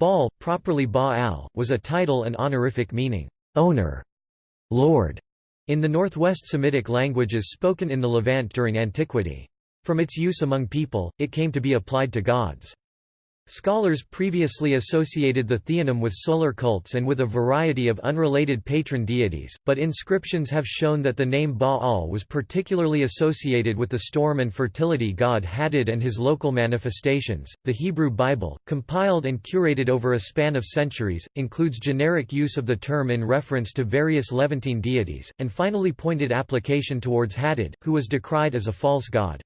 Baal, properly Baal, was a title and honorific meaning, owner, lord, in the northwest Semitic languages spoken in the Levant during antiquity. From its use among people, it came to be applied to gods. Scholars previously associated the theonym with solar cults and with a variety of unrelated patron deities, but inscriptions have shown that the name Baal was particularly associated with the storm and fertility god Hadad and his local manifestations. The Hebrew Bible, compiled and curated over a span of centuries, includes generic use of the term in reference to various Levantine deities, and finally pointed application towards Hadad, who was decried as a false god.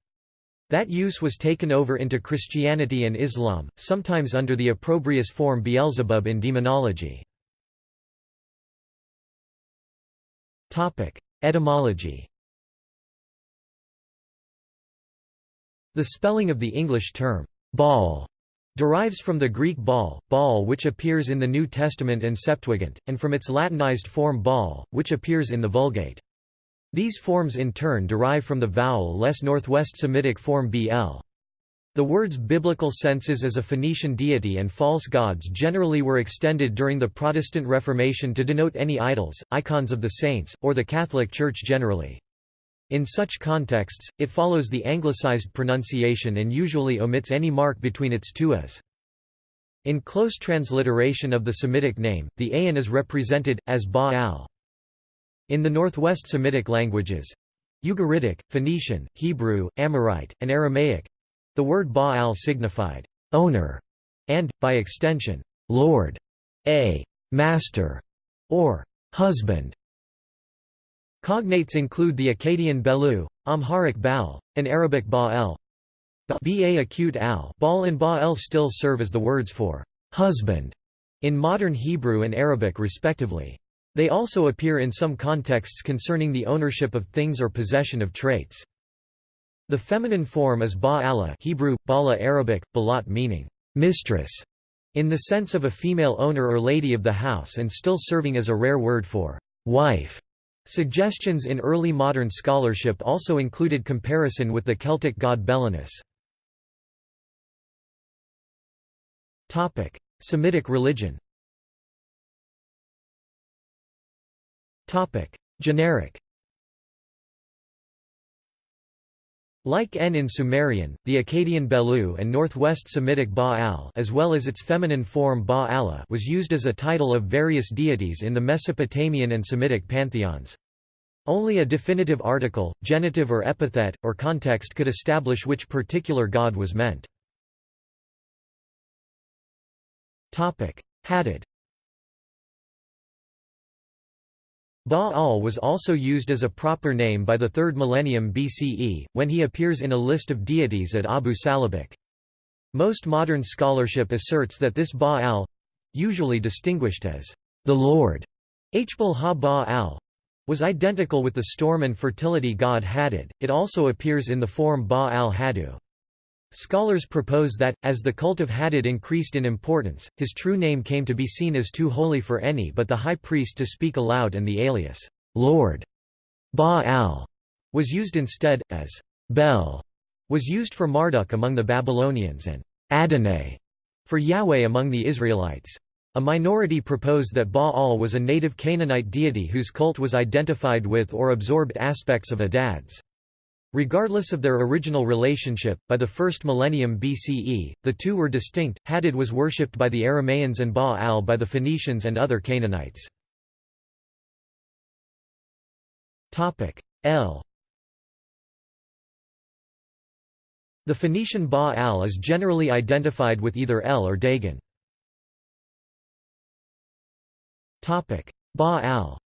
That use was taken over into Christianity and Islam, sometimes under the opprobrious form Beelzebub in demonology. Etymology The spelling of the English term, Baal, derives from the Greek Baal, Baal which appears in the New Testament and Septuagint, and from its Latinized form Baal, which appears in the Vulgate. These forms in turn derive from the vowel-less Northwest Semitic form bl. The word's biblical senses as a Phoenician deity and false gods generally were extended during the Protestant Reformation to denote any idols, icons of the saints, or the Catholic Church generally. In such contexts, it follows the anglicized pronunciation and usually omits any mark between its two as. In close transliteration of the Semitic name, the ayin is represented, as Baal. In the Northwest Semitic languages—Ugaritic, Phoenician, Hebrew, Amorite, and Aramaic—the word Baal signified, owner, and, by extension, lord, a master, or husband. Cognates include the Akkadian Belu, Amharic Baal, and Arabic Ba'el. Ba acute al Baal and Ba'el still serve as the words for husband in modern Hebrew and Arabic respectively. They also appear in some contexts concerning the ownership of things or possession of traits. The feminine form is Ba'ala Hebrew, Bala Arabic, Balat meaning mistress, in the sense of a female owner or lady of the house and still serving as a rare word for wife. Suggestions in early modern scholarship also included comparison with the Celtic god Belenus. Semitic religion Topic: Generic. Like N in Sumerian, the Akkadian Belu and Northwest Semitic Baal as well as its feminine form Ba'ala was used as a title of various deities in the Mesopotamian and Semitic pantheons. Only a definitive article, genitive or epithet, or context could establish which particular god was meant. Hadad Baal was also used as a proper name by the 3rd millennium BCE, when he appears in a list of deities at Abu Salabikh. Most modern scholarship asserts that this Baal—usually distinguished as the Lord, Hbal ha-Baal, was identical with the storm and fertility god Hadad, it also appears in the form Baal-Hadu. Scholars propose that, as the cult of Hadad increased in importance, his true name came to be seen as too holy for any but the high priest to speak aloud and the alias, Lord Baal, was used instead, as Bel was used for Marduk among the Babylonians and Adonai for Yahweh among the Israelites. A minority propose that Baal was a native Canaanite deity whose cult was identified with or absorbed aspects of Adad's. Regardless of their original relationship, by the first millennium BCE, the two were distinct. Hadad was worshipped by the Aramaeans and Baal by the Phoenicians and other Canaanites. El. The Phoenician Baal is generally identified with either El or Dagon. Baal.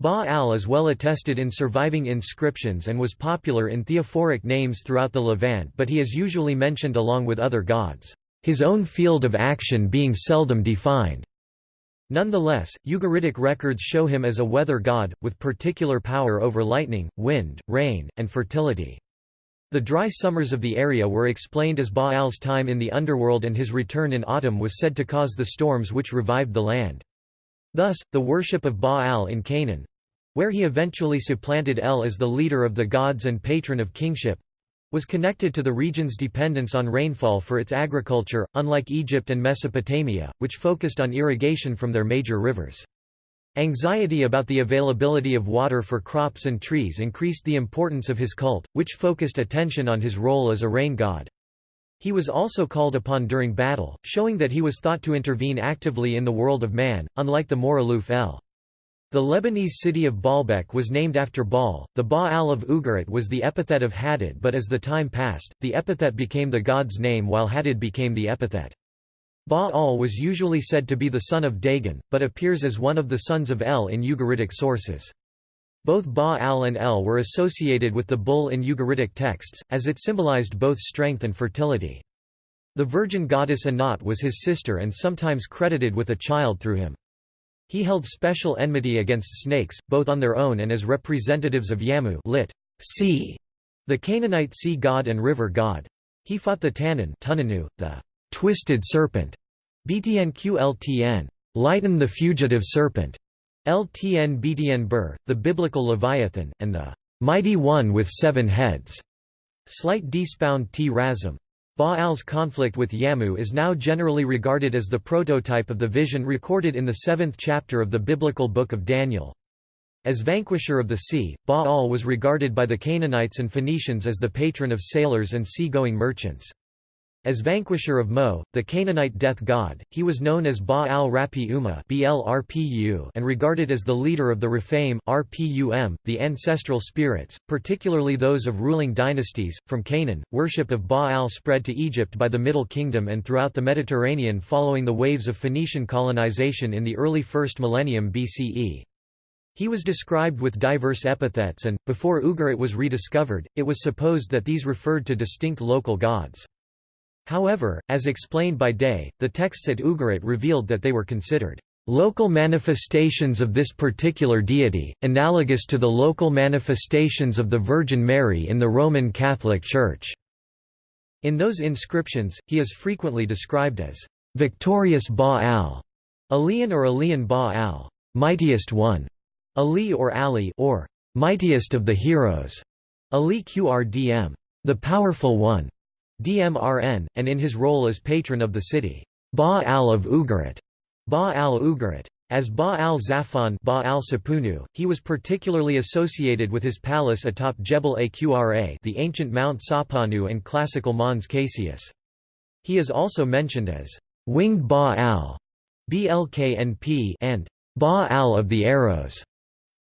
Baal is well attested in surviving inscriptions and was popular in theophoric names throughout the Levant but he is usually mentioned along with other gods, his own field of action being seldom defined. Nonetheless, Ugaritic records show him as a weather god, with particular power over lightning, wind, rain, and fertility. The dry summers of the area were explained as Baal's time in the underworld and his return in autumn was said to cause the storms which revived the land. Thus, the worship of Baal in Canaan where he eventually supplanted El as the leader of the gods and patron of kingship was connected to the region's dependence on rainfall for its agriculture, unlike Egypt and Mesopotamia, which focused on irrigation from their major rivers. Anxiety about the availability of water for crops and trees increased the importance of his cult, which focused attention on his role as a rain god. He was also called upon during battle, showing that he was thought to intervene actively in the world of man, unlike the more aloof El. The Lebanese city of Baalbek was named after Baal. The Baal of Ugarit was the epithet of Hadad, but as the time passed, the epithet became the god's name while Hadad became the epithet. Baal was usually said to be the son of Dagon, but appears as one of the sons of El in Ugaritic sources. Both Baal and El were associated with the bull in Ugaritic texts, as it symbolized both strength and fertility. The virgin goddess Anat was his sister and sometimes credited with a child through him. He held special enmity against snakes, both on their own and as representatives of Yamu lit. Sea, the Canaanite sea god and river god. He fought the Tannin Tunanu, the twisted serpent, Btnqltn, lighten the fugitive serpent, Ltn Btn Bur, the biblical Leviathan, and the mighty one with seven heads. Slight despound t razum. Baal's conflict with Yamu is now generally regarded as the prototype of the vision recorded in the seventh chapter of the biblical Book of Daniel. As vanquisher of the sea, Baal was regarded by the Canaanites and Phoenicians as the patron of sailors and sea-going merchants. As vanquisher of Mo, the Canaanite death god, he was known as Baal Rapi Uma and regarded as the leader of the Rephaim RPUM, the ancestral spirits, particularly those of ruling dynasties. From Canaan, worship of Baal spread to Egypt by the Middle Kingdom and throughout the Mediterranean following the waves of Phoenician colonization in the early 1st millennium BCE. He was described with diverse epithets and, before Ugarit was rediscovered, it was supposed that these referred to distinct local gods. However, as explained by Day, the texts at Ugarit revealed that they were considered local manifestations of this particular deity, analogous to the local manifestations of the Virgin Mary in the Roman Catholic Church. In those inscriptions, he is frequently described as victorious Baal, Alian or Alian Baal, mightiest one, Ali or Ali or mightiest of the heroes, Ali Qrdm, the powerful one. DMRN, and in his role as patron of the city, Ba-al of Ugarit, Ba-al-Ugarit. As Ba-al-Zafan Ba-al he was particularly associated with his palace atop Jebel Aqra the ancient Mount Sapanu and classical Mons Cassius. He is also mentioned as winged Ba-al BLKNP and Ba-al of the arrows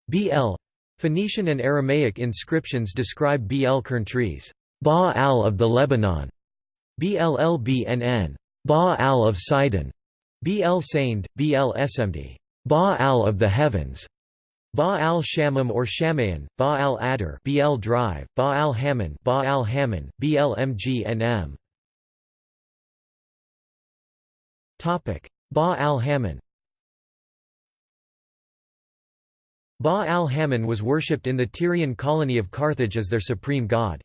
BL. Phoenician and Aramaic inscriptions describe BL kern trees. Ba-al of the Lebanon, Bllbnn, Ba-al of Sidon, Bl Saind, Bl Esmd, Ba-al of the heavens, Ba-al Shamam or Shamayan, Ba'al Adar, Bl Drive, Ba-al Hammon, Ba-al Hammon, BLMGNM. Topic: Ba-al Hammon. Ba-al Hammon was worshipped in the Tyrian colony of Carthage as their supreme god.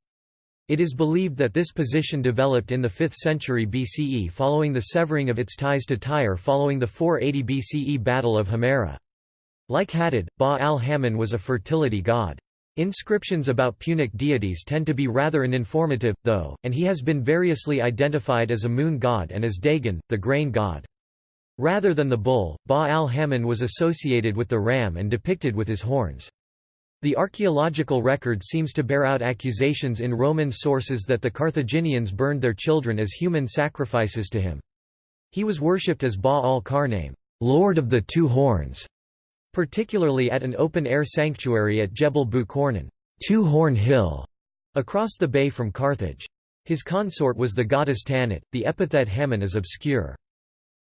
It is believed that this position developed in the 5th century BCE following the severing of its ties to Tyre following the 480 BCE Battle of Himera. Like Hadad, Ba-al-Hammon was a fertility god. Inscriptions about Punic deities tend to be rather uninformative, though, and he has been variously identified as a moon god and as Dagon, the grain god. Rather than the bull, Ba-al-Hammon was associated with the ram and depicted with his horns. The archaeological record seems to bear out accusations in Roman sources that the Carthaginians burned their children as human sacrifices to him. He was worshipped as Baal-Karnaim, Lord of the Two Horns, particularly at an open-air sanctuary at Jebel Bukornan, Two Horn Hill, across the bay from Carthage. His consort was the goddess Tanit. The epithet Hammon is obscure.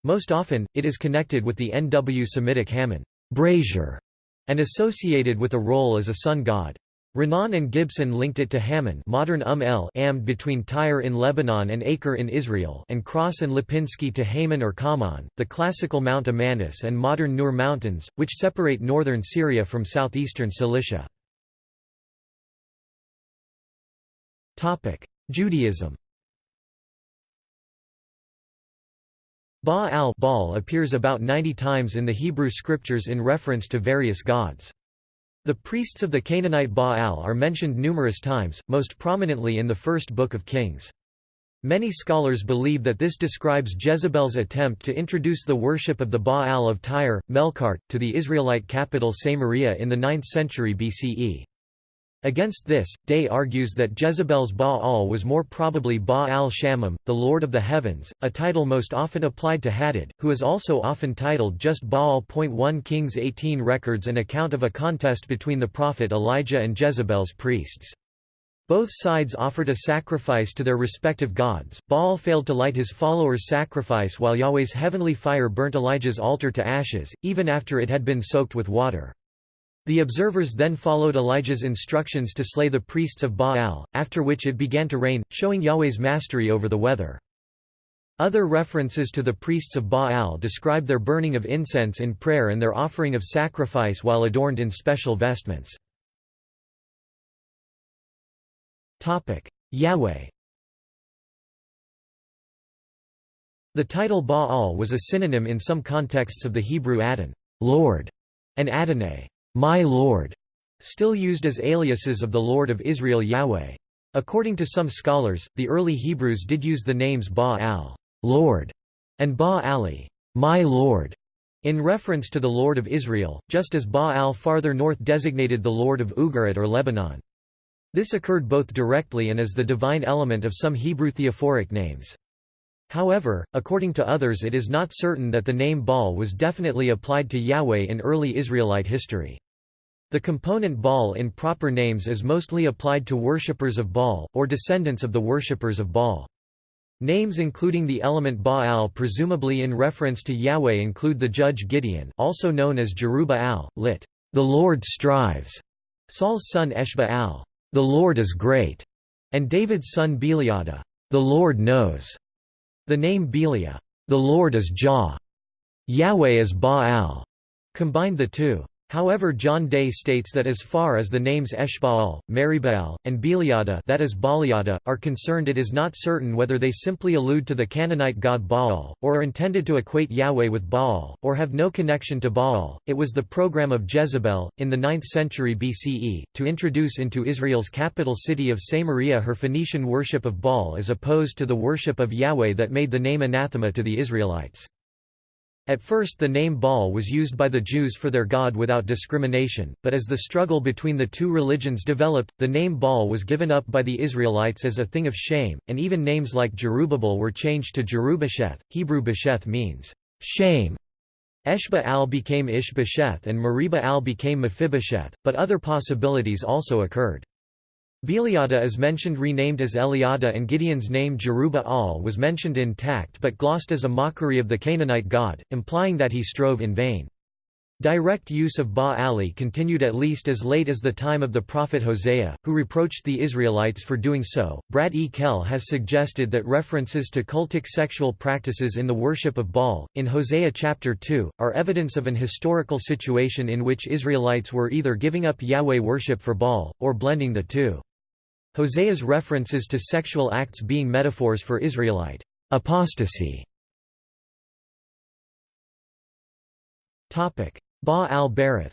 Most often, it is connected with the NW Semitic Hammon, brazier, and associated with a role as a sun god. Renan and Gibson linked it to Hammon modern um el Amd between Tyre in Lebanon and Acre in Israel and Cross and Lipinski to Haman or Kaman, the classical Mount Amanus and modern Nur Mountains, which separate northern Syria from southeastern Cilicia. Judaism Ba-al appears about 90 times in the Hebrew scriptures in reference to various gods. The priests of the Canaanite Baal are mentioned numerous times, most prominently in the first Book of Kings. Many scholars believe that this describes Jezebel's attempt to introduce the worship of the Baal of Tyre, Melkart, to the Israelite capital Samaria in the 9th century BCE. Against this, Day argues that Jezebel's Baal was more probably Baal-Shamim, the Lord of the Heavens, a title most often applied to Hadad, who is also often titled just Baal. 1 Kings 18 records an account of a contest between the prophet Elijah and Jezebel's priests. Both sides offered a sacrifice to their respective gods. Baal failed to light his followers' sacrifice while Yahweh's heavenly fire burnt Elijah's altar to ashes, even after it had been soaked with water. The observers then followed Elijah's instructions to slay the priests of Baal, after which it began to rain, showing Yahweh's mastery over the weather. Other references to the priests of Baal describe their burning of incense in prayer and their offering of sacrifice while adorned in special vestments. Yahweh The title Baal was a synonym in some contexts of the Hebrew Adon Lord", and Adonai my Lord, still used as aliases of the Lord of Israel Yahweh. According to some scholars, the early Hebrews did use the names Baal Lord, and Ba-ali my Lord, in reference to the Lord of Israel, just as Baal farther north designated the Lord of Ugarit or Lebanon. This occurred both directly and as the divine element of some Hebrew theophoric names. However, according to others it is not certain that the name Baal was definitely applied to Yahweh in early Israelite history. The component Baal in proper names is mostly applied to worshippers of Baal, or descendants of the worshippers of Baal. Names including the element Baal presumably in reference to Yahweh include the judge Gideon also known as Jerubbaal, lit. The Lord strives, Saul's son Eshbaal, the Lord is great, and David's son Beliada, the Lord knows. The name Belia, the Lord is Jah, Yahweh is Baal, combined the two. However John Day states that as far as the names Eshbaal, Meribaal, and Beliada that is Baliada, are concerned it is not certain whether they simply allude to the Canaanite god Baal, or are intended to equate Yahweh with Baal, or have no connection to Baal. It was the program of Jezebel, in the 9th century BCE, to introduce into Israel's capital city of Samaria her Phoenician worship of Baal as opposed to the worship of Yahweh that made the name anathema to the Israelites. At first the name Baal was used by the Jews for their god without discrimination, but as the struggle between the two religions developed, the name Baal was given up by the Israelites as a thing of shame, and even names like Jerubbaal were changed to Jerubbesheth. Hebrew Besheth means, shame. Eshba al became Ishbesheth and Mariba al became Mephibosheth, but other possibilities also occurred. Beliada is mentioned renamed as Eliada and Gideon's name Jerubba-al was mentioned intact but glossed as a mockery of the Canaanite god, implying that he strove in vain. Direct use of Ba-ali continued at least as late as the time of the prophet Hosea, who reproached the Israelites for doing so. Brad E. Kelle has suggested that references to cultic sexual practices in the worship of Baal, in Hosea chapter 2, are evidence of an historical situation in which Israelites were either giving up Yahweh worship for Baal, or blending the two. Hosea's references to sexual acts being metaphors for Israelite apostasy. Ba al-Berith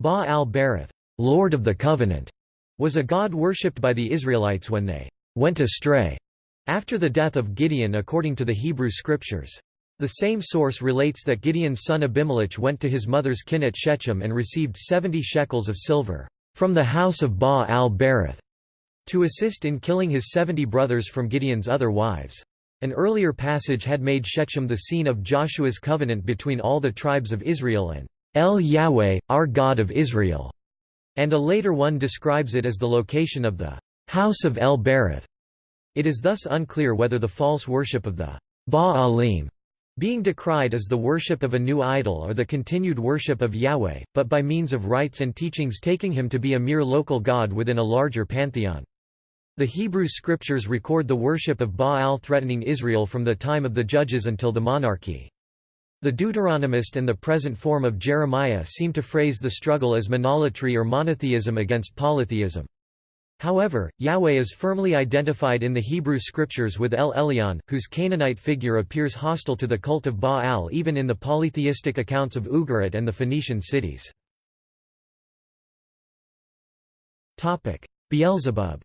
Ba al-Berith, Lord of the Covenant, was a god worshipped by the Israelites when they went astray after the death of Gideon according to the Hebrew scriptures. The same source relates that Gideon's son Abimelech went to his mother's kin at Shechem and received seventy shekels of silver from the house of Ba al-Berith to assist in killing his seventy brothers from Gideon's other wives. An earlier passage had made Shechem the scene of Joshua's covenant between all the tribes of Israel and El Yahweh, our God of Israel, and a later one describes it as the location of the house of El Berith. It is thus unclear whether the false worship of the Baalim being decried is the worship of a new idol or the continued worship of Yahweh, but by means of rites and teachings taking him to be a mere local god within a larger pantheon. The Hebrew scriptures record the worship of Baal threatening Israel from the time of the judges until the monarchy. The Deuteronomist and the present form of Jeremiah seem to phrase the struggle as monolatry or monotheism against polytheism. However, Yahweh is firmly identified in the Hebrew scriptures with El Elyon, whose Canaanite figure appears hostile to the cult of Baal even in the polytheistic accounts of Ugarit and the Phoenician cities. Beelzebub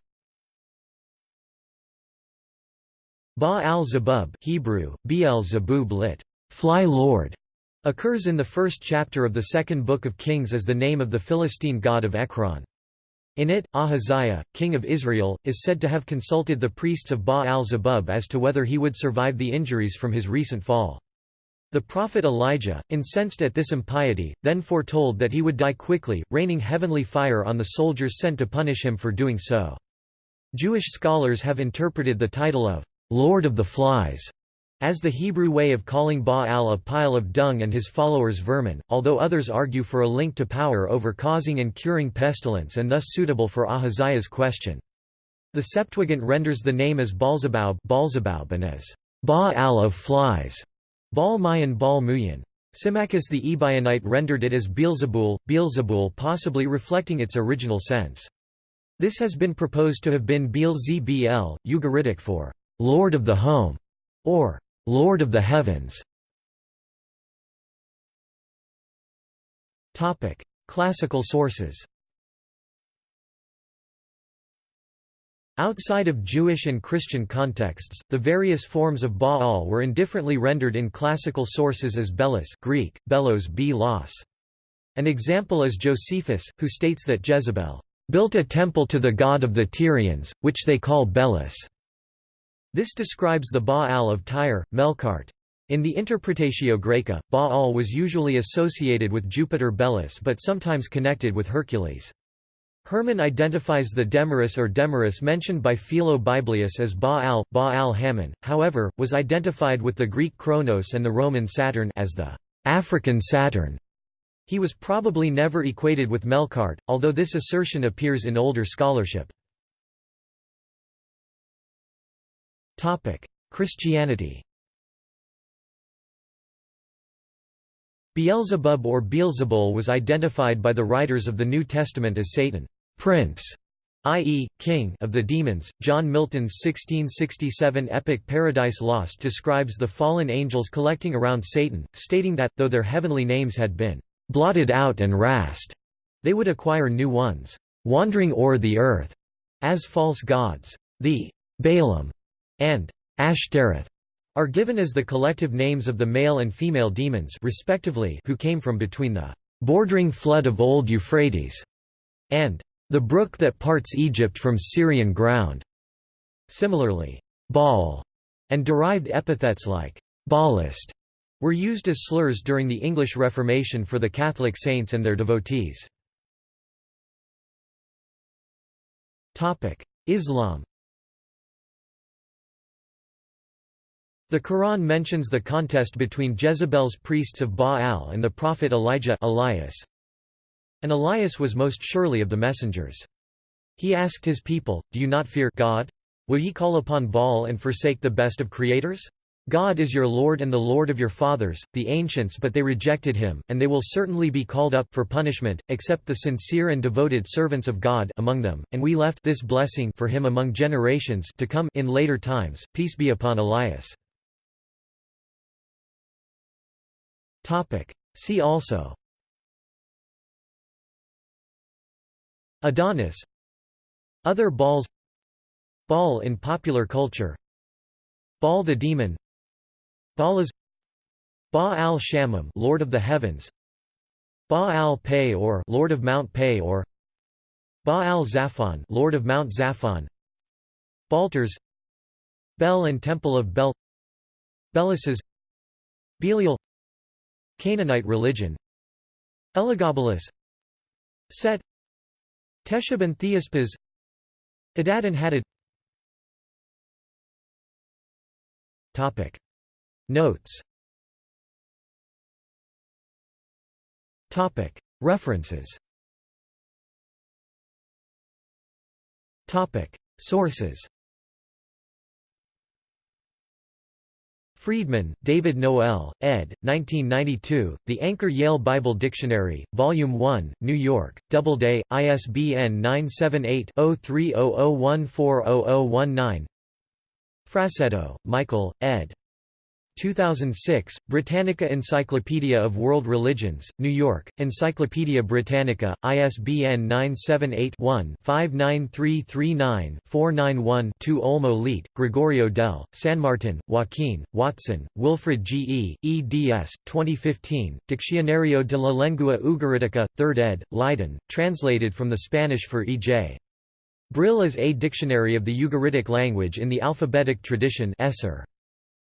Baal-Zebub Hebrew, Beel Zebub lit. Fly Lord, occurs in the first chapter of the second book of Kings as the name of the Philistine god of Ekron. In it, Ahaziah, king of Israel, is said to have consulted the priests of Baal-Zebub as to whether he would survive the injuries from his recent fall. The prophet Elijah, incensed at this impiety, then foretold that he would die quickly, raining heavenly fire on the soldiers sent to punish him for doing so. Jewish scholars have interpreted the title of Lord of the Flies as the Hebrew way of calling Baal a pile of dung and his followers vermin, although others argue for a link to power over causing and curing pestilence and thus suitable for Ahaziah's question. The Septuagint renders the name as Baalzebub, and as Baal of flies, Baal Mayan Baal Muyan. Symmachus the Ebionite rendered it as Beelzebul, Beelzebul possibly reflecting its original sense. This has been proposed to have been Beelzebul, Ugaritic for Lord of the Home, or Lord of the Heavens. Topic: Classical sources. Outside of Jewish and Christian contexts, the various forms of Baal were indifferently rendered in classical sources as Belus Greek, Belos b los. An example is Josephus, who states that Jezebel built a temple to the god of the Tyrians, which they call Belus. This describes the Baal of Tyre, Melkart. In the Interpretatio Graeca, Baal was usually associated with Jupiter Belus but sometimes connected with Hercules. Hermann identifies the Demarus or Demarus mentioned by Philo Byblius as Baal, Baal Hammon, however, was identified with the Greek Kronos and the Roman Saturn as the African Saturn. He was probably never equated with Melkart, although this assertion appears in older scholarship. Christianity Beelzebub or Beelzebul was identified by the writers of the New Testament as Satan, prince, i.e., king of the demons. John Milton's 1667 epic Paradise Lost describes the fallen angels collecting around Satan, stating that, though their heavenly names had been blotted out and rased, they would acquire new ones, wandering o'er the earth, as false gods. The Baalim and Ashtoreth are given as the collective names of the male and female demons respectively who came from between the bordering flood of old Euphrates and the brook that parts Egypt from Syrian ground. Similarly, Baal and derived epithets like Baalist were used as slurs during the English Reformation for the Catholic saints and their devotees. Islam The Quran mentions the contest between Jezebel's priests of Baal and the prophet Elijah Elias. And Elias was most surely of the messengers. He asked his people, Do you not fear God? Will ye call upon Baal and forsake the best of creators? God is your Lord and the Lord of your fathers, the ancients but they rejected him, and they will certainly be called up for punishment, except the sincere and devoted servants of God among them, and we left this blessing for him among generations to come in later times, peace be upon Elias. See also. Adonis. Other balls. Baal in popular culture. Baal the demon. Baalas Baal Shamim Lord of the Heavens. Baal Peor Lord of Mount Peor Baal Zaphon Lord of Mount Zaphon Balters. Bel and Temple of Bel. Belisas Belial Canaanite religion. Elagabalus. Set. Teshub and Theospas Adad and Hadad. Topic. Notes. Topic. References. Topic. Sources Freedman, David Noel, ed. 1992, The Anchor Yale Bible Dictionary, Volume 1, New York, Doubleday, ISBN 978-0300140019 Frassetto, Michael, ed. 2006, Britannica Encyclopedia of World Religions, New York, Encyclopaedia Britannica, ISBN 978-1-59339-491-2 Olmo Gregorio del, San Martin, Joaquin, Watson, Wilfred G. E., eds. 2015, Diccionario de la Lengua Ugaritica, 3rd ed., Leiden, translated from the Spanish for E.J. Brill as A Dictionary of the Ugaritic Language in the Alphabetic Tradition Esser.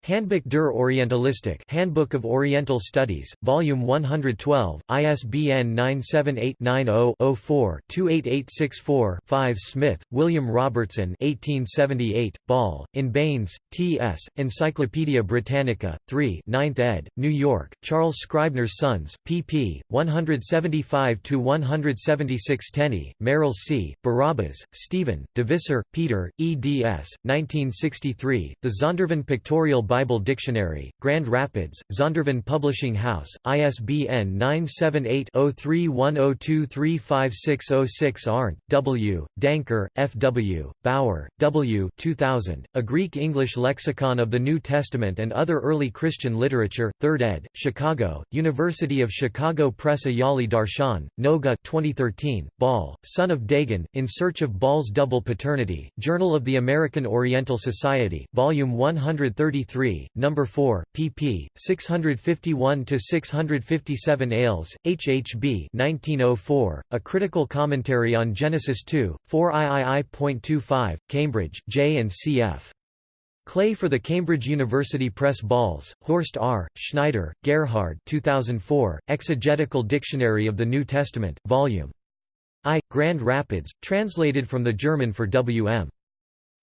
Handbuch der Orientalistik Handbook of Oriental Studies, Volume 112, ISBN 978-90-04-28864-5 Smith, William Robertson 1878, Baal, in Baynes, T.S., Encyclopædia Britannica, 3 9th ed., New York, Charles Scribner's Sons, pp. 175–176 Tenney, Merrill C., Barabbas, Stephen, DeVisser, Peter, eds. 1963, The Zondervan Pictorial Bible Dictionary, Grand Rapids, Zondervan Publishing House, ISBN 978-0310235606 Arndt, W., Danker, F. W., Bauer, W. 2000, A Greek-English Lexicon of the New Testament and Other Early Christian Literature, 3rd ed., Chicago, University of Chicago Press Ayali Darshan, Noga 2013, Baal, son of Dagon, In Search of Baal's Double Paternity, Journal of the American Oriental Society, Volume 133 3, number 4, pp. 651–657 Ayles, H. H. B. 1904, A Critical Commentary on Genesis 2, 4 III.25, Cambridge, J. and C. F. Clay for the Cambridge University Press Balz, Horst R., Schneider, Gerhard 2004, Exegetical Dictionary of the New Testament, Vol. I. Grand Rapids, translated from the German for W.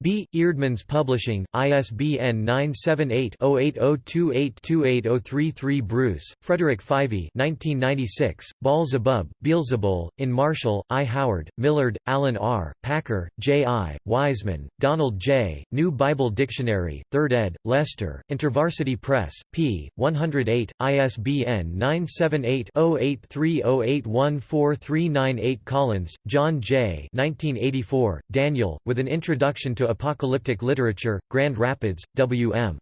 B. Eerdmans Publishing, ISBN 978-0802828033 Bruce, Frederick Fyvie 1996, Baalzebub, Beelzebul, in Marshall, I. Howard, Millard, Alan R., Packer, J. I., Wiseman, Donald J., New Bible Dictionary, 3rd ed., Leicester, InterVarsity Press, p. 108, ISBN 978-0830814398 Collins, John J. 1984, Daniel, with an introduction to Apocalyptic Literature, Grand Rapids, W.M.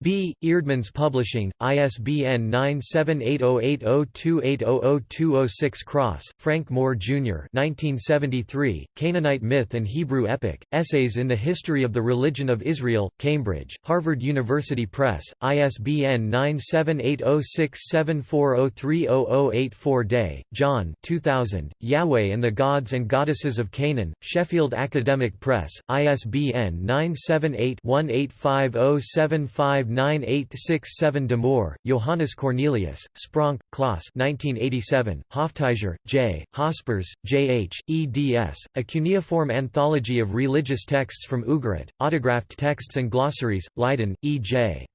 B. Eerdmans Publishing, ISBN 9780802800206 Cross, Frank Moore, Jr. 1973, Canaanite Myth and Hebrew Epic, Essays in the History of the Religion of Israel, Cambridge, Harvard University Press, ISBN 9780674030084 Day, John 2000, Yahweh and the Gods and Goddesses of Canaan, Sheffield Academic Press, ISBN 978 185075 9867 De Moor, Johannes Cornelius, Spronk, Klaas 1987, Hoftijzer, J., Hospers, J. H., eds., A cuneiform anthology of religious texts from Ugarit, autographed texts and glossaries, Leiden, E. J.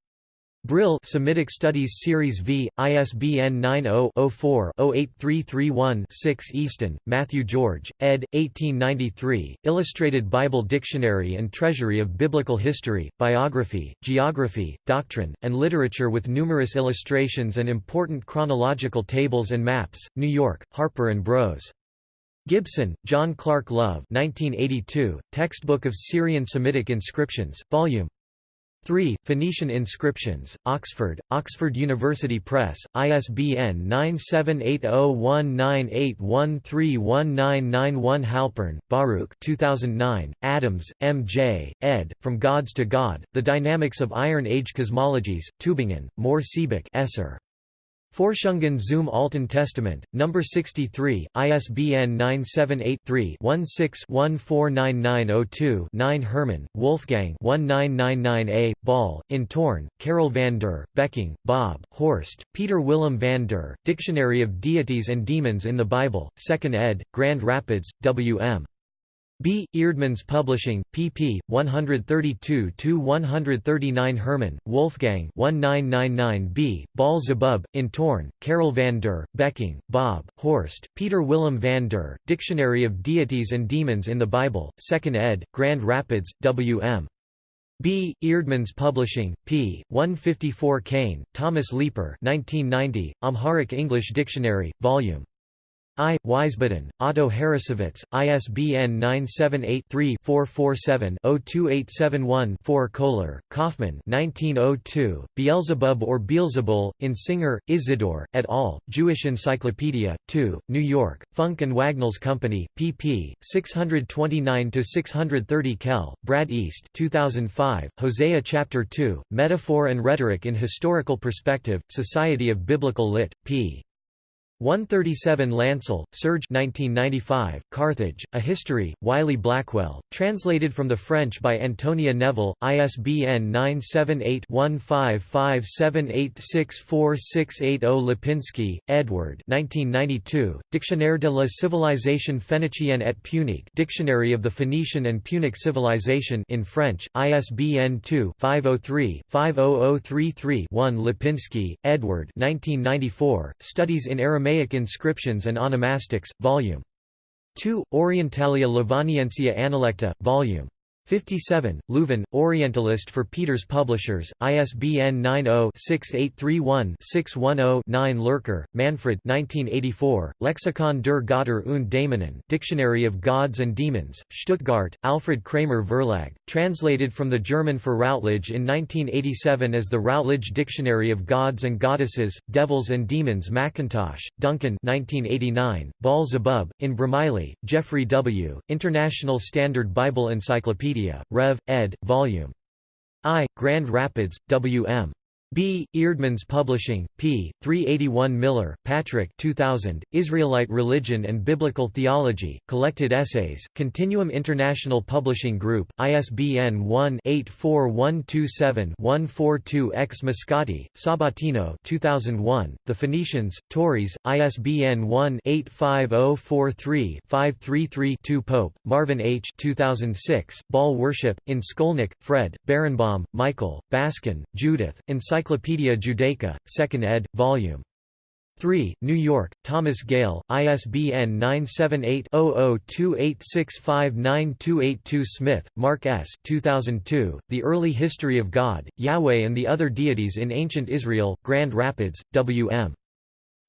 Brill Semitic Studies Series V, ISBN 90-04-08331-6 Easton, Matthew George, ed. 1893, Illustrated Bible Dictionary and Treasury of Biblical History, Biography, Geography, Doctrine, and Literature with numerous illustrations and important chronological tables and maps, New York, Harper & Bros. Gibson, John Clark Love 1982, Textbook of Syrian Semitic Inscriptions, Vol. 3. Phoenician inscriptions, Oxford, Oxford University Press, ISBN 9780198131991 Halpern, Baruch 2009, Adams, M. J., ed., From Gods to God, The Dynamics of Iron Age Cosmologies, Tübingen, Mohr Siebeck Esser. Forschungen zum Alten Testament, No. 63, ISBN 978-3-16-149902-9 Hermann, Wolfgang 1999a, Baal, in Toorn, Karel van der, Becking, Bob, Horst, Peter Willem van der, Dictionary of Deities and Demons in the Bible, 2nd ed., Grand Rapids, W.M. B. Eerdmans Publishing, pp. 132–139 Herman, Wolfgang 1999b, Baalzebub, in Toorn, Karel van der, Becking, Bob, Horst, Peter Willem van der, Dictionary of Deities and Demons in the Bible, 2nd ed., Grand Rapids, W.M. B. Eerdmans Publishing, p. 154 Kane, Thomas Leeper 1990, Amharic English Dictionary, Vol. I. Wiesbaden, Otto Harrassowitz, ISBN 978-3-447-02871-4 Kohler, Kaufmann 1902, Beelzebub or Beelzebul, in Singer, Isidore, et al., Jewish Encyclopedia, 2, New York, Funk and Wagnalls Company, pp. 629–630 Kelle, Brad East 2005, Hosea Chapter 2, Metaphor and Rhetoric in Historical Perspective, Society of Biblical Lit. p. 137 Lancel, Serge 1995, Carthage, A History, Wiley Blackwell, translated from the French by Antonia Neville, ISBN 978-1557864680 Lipinski, Edward 1992, Dictionnaire de la civilisation phénicienne et punique Dictionary of the Phoenician and Punic Civilization in French, ISBN 2-503-50033-1 Lipinski, Edward 1994, Studies in Aramaic Aramaic inscriptions and onomastics, Vol. 2, Orientalia Lovaniensia Analecta, Vol. 57, Leuven, Orientalist for Peeters Publishers, ISBN 90-6831-610-9 Lurker, Manfred 1984, Lexikon der Götter und Dämonen Dictionary of Gods and Demons, Stuttgart, Alfred Kramer Verlag, translated from the German for Routledge in 1987 as the Routledge Dictionary of Gods and Goddesses, Devils and Demons Macintosh, Duncan 1989, Baal Zebub, in Bromiley, Geoffrey W., International Standard Bible Encyclopedia Wikipedia, Rev. ed. Vol. I, Grand Rapids, W.M. B. Eerdmans Publishing, p. 381 Miller, Patrick 2000, Israelite Religion and Biblical Theology, Collected Essays, Continuum International Publishing Group, ISBN 1-84127-142-X Moscati, Sabatino 2001, The Phoenicians, Tauris, ISBN 1-85043-533-2 Pope, Marvin H. 2006, Baal Worship, in Skolnick, Fred, Berenbaum, Michael, Baskin, Judith, Encyclopedia Encyclopædia Judaica, 2nd ed., Vol. 3, New York, Thomas Gale, ISBN 978-0028659282 Smith, Mark S. 2002, The Early History of God, Yahweh and the Other Deities in Ancient Israel, Grand Rapids, W.M.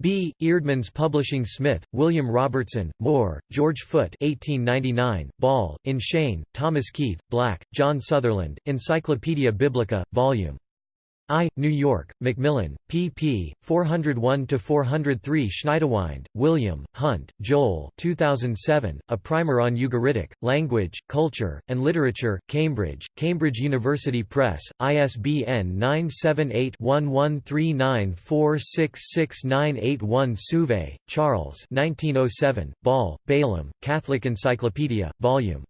B. Eerdmans Publishing Smith, William Robertson, Moore, George Foote 1899, Baal, in Shane, Thomas Keith, Black, John Sutherland, Encyclopaedia Biblica, Vol. I, New York, Macmillan, pp. 401–403 Schniedewind, William, Hunt, Joel 2007, A Primer on Ugaritic, Language, Culture, and Literature, Cambridge, Cambridge University Press, ISBN 978-1139466981 Souvay, Charles 1907, Baal, Balaam, Catholic Encyclopedia, Vol.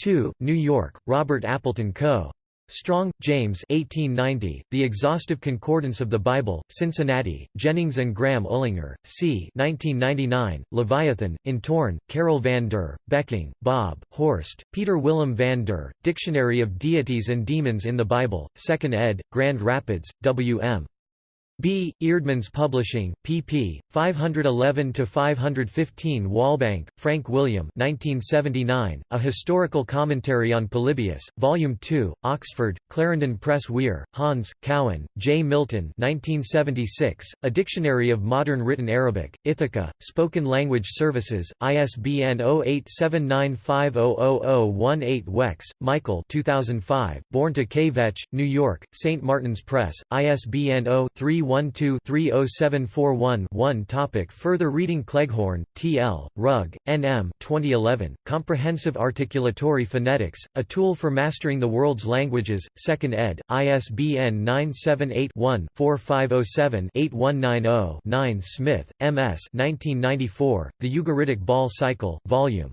2, New York, Robert Appleton Co. Strong, James 1890, The Exhaustive Concordance of the Bible, Cincinnati, Jennings and Graham Uehlinger, c. 1999, Leviathan, in Toorn, Karel van der, Becking, Bob, Horst, Peter Willem van der, Dictionary of Deities and Demons in the Bible, 2nd ed., Grand Rapids, W.M. B. Eerdmans Publishing, pp. 511–515 Walbank, Frank William 1979, A Historical Commentary on Polybius, Volume 2, Oxford, Clarendon Press Wehr, Hans, Cowan, J. Milton 1976, A Dictionary of Modern Written Arabic, Ithaca, Spoken Language Services, ISBN 0879500018 Wex, Michael 2005, Born to Kvetch, New York, St. Martin's Press, ISBN 0 31 312-30741-1 Topic Further reading Cleghorn, T. L., Rugg, N. M. 2011, Comprehensive Articulatory Phonetics, A Tool for Mastering the World's Languages, 2nd ed., ISBN 978-1-4507-8190-9 Smith, M. S. 1994, The Ugaritic Baal Cycle, Volume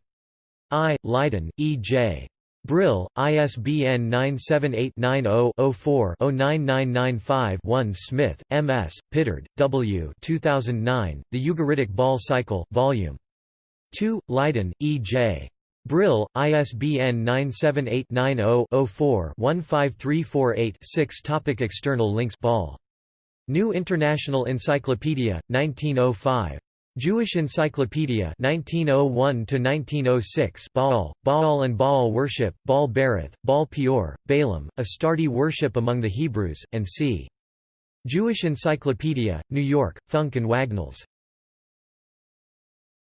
I. Leiden, E. J. Brill, ISBN 978-90-04-09995-1 Smith, M. S., Pitard, W. 2009, The Ugaritic Baal Cycle, Vol. 2, Leiden, E. J. Brill, ISBN 978-90-04-15348-6 Topic External links Baal. New International Encyclopedia, 1905. Jewish Encyclopedia 1901 1906 Baal, Baal and Baal worship, Baal Berith, Baal Peor, Balaam, Astarte worship among the Hebrews, and c. Jewish Encyclopedia, New York, Funk and Wagnalls.